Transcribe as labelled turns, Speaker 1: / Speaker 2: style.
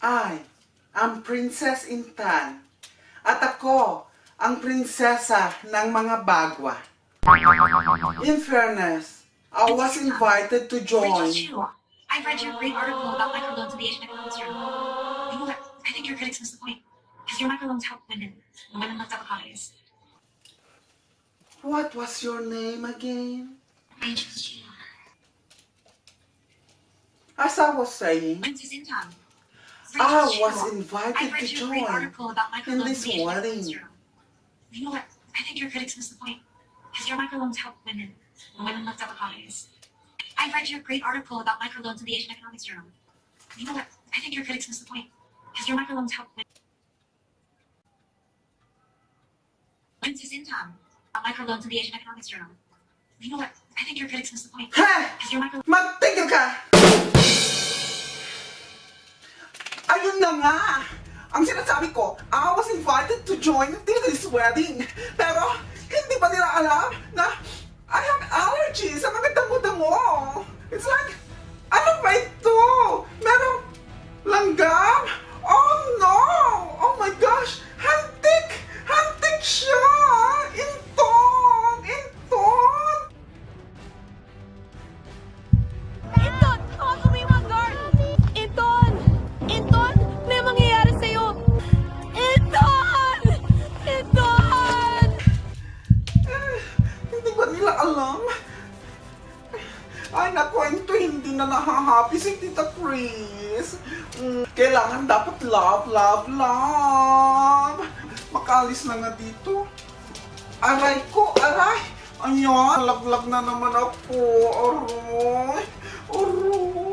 Speaker 1: I am Princess Intan. At ako, ang prinsesa ng mga bagwa. In fairness, I was invited to join.
Speaker 2: I read your great article about microloans in the Asian Economics Journal. You know? I think your critics missed the point. Because your microloans help women, and women love avocados.
Speaker 1: What was your name again? As I was saying,
Speaker 2: Princess Intan.
Speaker 1: I was invited
Speaker 2: I
Speaker 1: to
Speaker 2: read your great
Speaker 1: join
Speaker 2: article about
Speaker 1: in this
Speaker 2: in the Asian Economics
Speaker 1: wedding.
Speaker 2: You know what? I think your critics missed the point. Because your microloans help women, and women love avocados. I read your great article about microloans in the Asian Economics Journal. You know what? I think your critics missed the point. Because your microloans help women. Princess Intan. About microloans in the Asian Economics Journal. You know what? I think your critics missed the point. Because your microloans
Speaker 1: Magtigil ka! Nga! Ang sinasabi ko, I was invited to join this wedding. Pero, hindi ba nila alam alam? Ay, naku, ito hindi na nahahappy si Tita Chris. Mm, kailangan dapat love, love, love. Makalis na nga dito. Aray ko, aray. Ayan, laglag na naman ako. Aray, aray.